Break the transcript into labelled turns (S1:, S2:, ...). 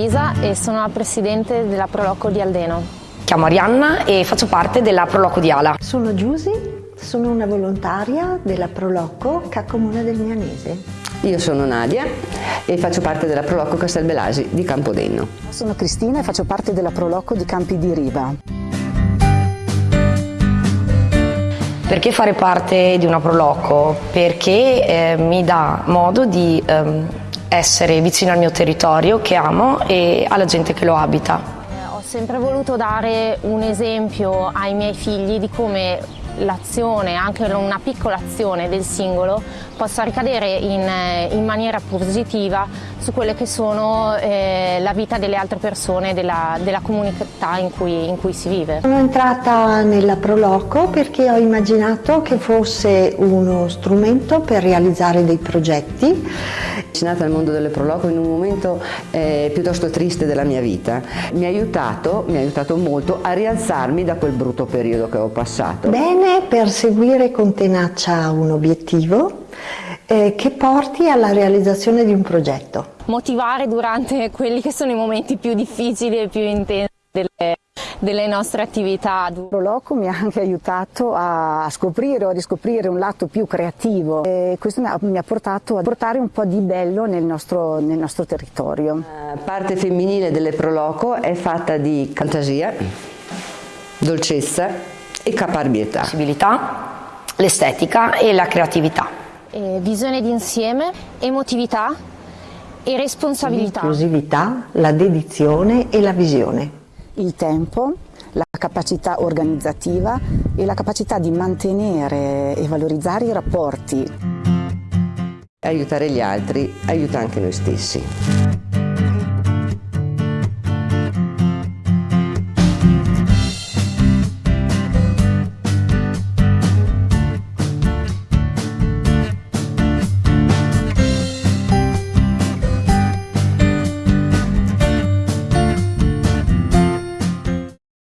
S1: Elisa e sono la presidente della Proloco di Aldeno.
S2: Chiamo Arianna e faccio parte della Proloco di Ala.
S3: Sono Giusy, sono una volontaria della Proloco Cacomuna del Mianese.
S4: Io sono Nadia e faccio parte della Proloco Castelbelasi di Campodenno.
S5: Sono Cristina e faccio parte della Proloco di Campi di Riva.
S2: Perché fare parte di una Proloco? Perché eh, mi dà modo di ehm, essere vicino al mio territorio che amo e alla gente che lo abita.
S1: Ho sempre voluto dare un esempio ai miei figli di come l'azione, anche una piccola azione del singolo possa ricadere in, eh, in maniera positiva su quelle che sono eh, la vita delle altre persone, della, della comunità in cui, in cui, si vive.
S3: Sono entrata nella Proloco perché ho immaginato che fosse uno strumento per realizzare dei progetti.
S4: Sono nata nel mondo delle Proloco in un momento eh, piuttosto triste della mia vita. Mi ha, aiutato, mi ha aiutato molto a rialzarmi da quel brutto periodo che ho passato.
S3: Bene per seguire con tenacia un obiettivo eh, che porti alla realizzazione di un progetto.
S1: Motivare durante quelli che sono i momenti più difficili e più intensi delle, delle nostre attività.
S5: Proloco mi ha anche aiutato a scoprire o a riscoprire un lato più creativo e questo mi ha, mi ha portato a portare un po' di bello nel nostro, nel nostro territorio.
S4: La parte femminile delle Proloco è fatta di fantasia, dolcezza e caparbietà.
S2: Possibilità, l'estetica e la creatività
S1: eh, visione d'insieme, emotività e responsabilità.
S3: L'inclusività, la dedizione e la visione.
S5: Il tempo, la capacità organizzativa e la capacità di mantenere e valorizzare i rapporti.
S4: Aiutare gli altri aiuta anche noi stessi.